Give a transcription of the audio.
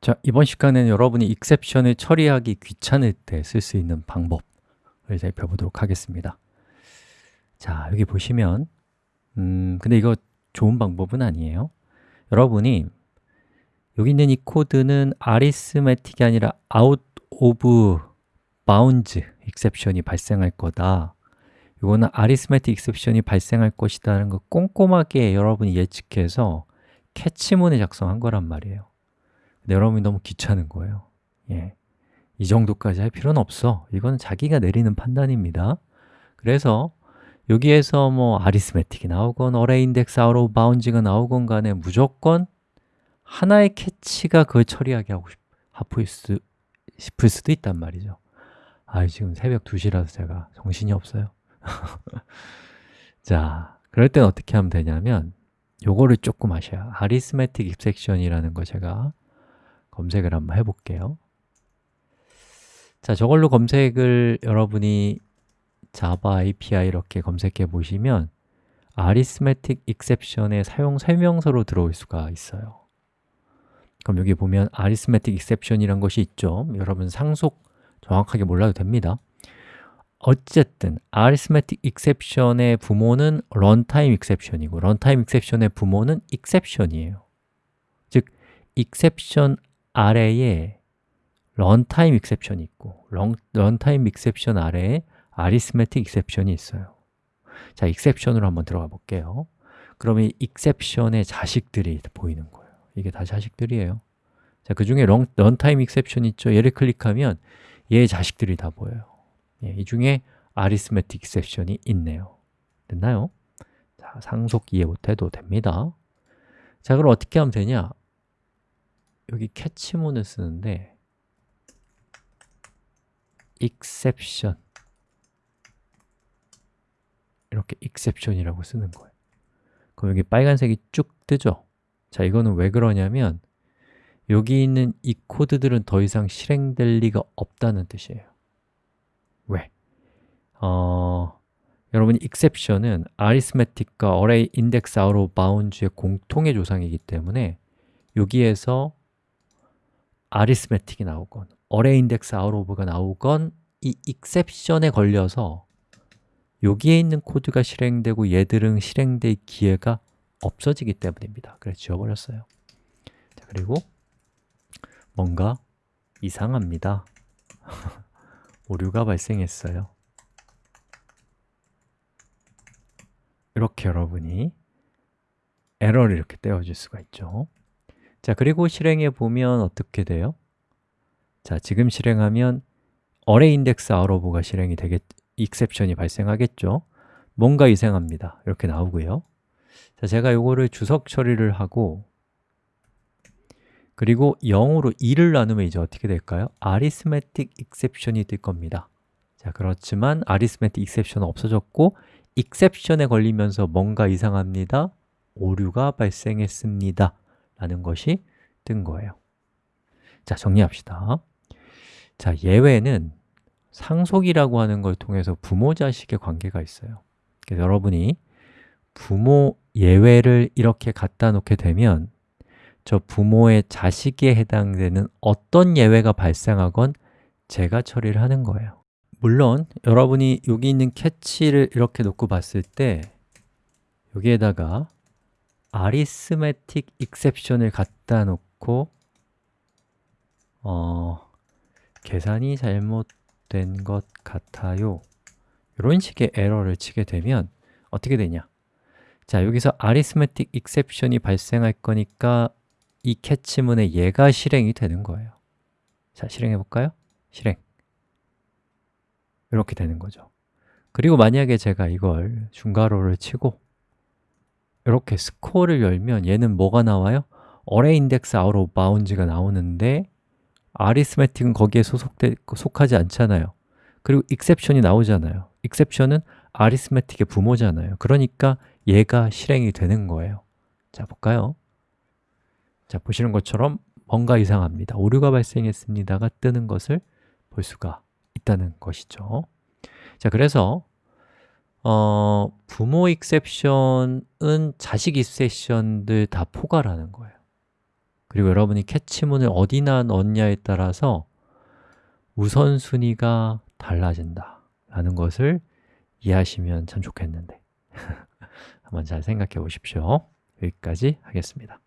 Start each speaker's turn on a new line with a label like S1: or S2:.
S1: 자, 이번 시간에는 여러분이 익셉션을 처리하기 귀찮을 때 쓸 수 있는 방법을 살펴보도록 하겠습니다. 자, 여기 보시면 음, 근데 이거 좋은 방법은 아니에요. 여러분이 여기 있는 이 코드는 아리스매틱이 아니라 out of bounds exception이 발생할 거다. 이거는 아리스매틱 익셉션이 발생할 것이라는 거 꼼꼼하게 여러분이 예측해서 catch문에 작성한 거란 말이에요 근데 여러분이 너무 귀찮은 거예요. 예. 이 정도까지 할 필요는 없어. 이건 자기가 내리는 판단입니다. 그래서 여기에서 뭐 arithmetic이 나오건 array index out of bounds가 나오건 간에 무조건 하나의 catch가 그걸 처리하게 하고 싶, 하프일 수, 싶을 수도 있단 말이죠. 아 지금 새벽 2시라서 제가 정신이 없어요. 자, 그럴 땐 어떻게 하면 되냐면 요거를 조금 하셔야. 아리스매틱 입섹션이라는 거 제가 검색을 한번 해볼게요. 자, 저걸로 검색을 여러분이 자바 API 이렇게 검색해 보시면 아리스매틱 익셉션의 사용 설명서로 들어올 수가 있어요. 그럼 여기 보면 아리스매틱 익셉션이란 것이 있죠. 여러분 상속 정확하게 몰라도 됩니다. 어쨌든 arithmetic exception의 부모는 runtime exception이고 runtime exception의 부모는 exception이에요. 즉, exception 아래에 runtime exception이 있고 runtime exception 아래에 arithmetic exception이 있어요. 자, exception으로 한번 들어가 볼게요. 이 exception의 자식들이 보이는 거예요. 이게 다 자식들이에요. 자, 그 중에 runtime exception 있죠? 얘를 클릭하면 얘의 자식들이 다 보여요. 예, 이 중에 아리스메틱 섹션이 있네요. 됐나요? 자, 상속 이해 못해도 됩니다. 자, 그럼 어떻게 하면 되냐? 여기 캐치문을 쓰는데 exception 이렇게 exception이라고 쓰는 거예요 그럼 여기 빨간색이 쭉 뜨죠? 자, 이거는 왜 그러냐면 여기 있는 이 코드들은 더 이상 실행될 리가 없다는 뜻이에요 왜? 어, 여러분 exception은 arithmetic과 array index out of bounds의 공통의 조상이기 때문에 여기에서 arithmetic이 나오건 array index out of가 나오건 이 exception에 걸려서 여기에 있는 코드가 실행되고 얘들은 실행될 기회가 없어지기 때문입니다. 그래서 지워버렸어요. 자, 그리고 뭔가 이상합니다. 오류가 발생했어요. 이렇게 여러분이 에러를 이렇게 떼어줄 수가 있죠 자, 그리고 실행해 보면 어떻게 돼요? 자, 지금 실행하면 array index out of가 실행이 되겠, exception이 발생하겠죠? 뭔가 이상합니다. 이렇게 나오고요. 자, 제가 이거를 주석 처리를 하고 그리고 0으로 2를 나누면 이제 어떻게 될까요? arithmetic exception이 뜰 겁니다. 자, 그렇지만 arithmetic exception은 없어졌고 exception에 걸리면서 뭔가 이상합니다. 오류가 발생했습니다 라는 것이 뜬 거예요. 자, 정리합시다. 자, 예외는 상속이라고 하는 걸 통해서 부모-자식의 관계가 있어요. 그래서 여러분이 부모 예외를 이렇게 갖다 놓게 되면 저 부모의 자식에 해당되는 어떤 예외가 발생하건 제가 처리를 하는 거예요. 물론 여러분이 여기 있는 캐치를 이렇게 놓고 봤을 때 여기에다가 arithmetic exception을 갖다 놓고 어, 계산이 잘못된 것 같아요. 이런 식의 에러를 치게 되면 어떻게 되냐? 자, 여기서 arithmetic exception이 발생할 거니까 이 캐치문에 얘가 실행이 되는 거예요. 자, 실행해 볼까요? 실행. 이렇게 되는 거죠. 그리고 만약에 제가 이걸 중괄호를 치고 이렇게 스코어를 열면 얘는 뭐가 나와요? array index out of bounds가 나오는데 arithmetic은 거기에 소속돼, 속하지 않잖아요 그리고 exception이 나오잖아요 exception은 arithmetic의 부모잖아요 그러니까 얘가 실행이 되는 거예요 자, 볼까요? 자, 보시는 것처럼 뭔가 이상합니다. 오류가 발생했습니다가 뜨는 것을 볼 수가 있다는 것이죠. 자, 그래서 어, 부모 익셉션은 자식 익셉션들 다 포괄하는 거예요. 그리고 여러분이 캐치문을 어디나 넣냐에 따라서 우선순위가 달라진다 라는 것을 이해하시면 참 좋겠는데. 한번 잘 생각해 보십시오. 여기까지 하겠습니다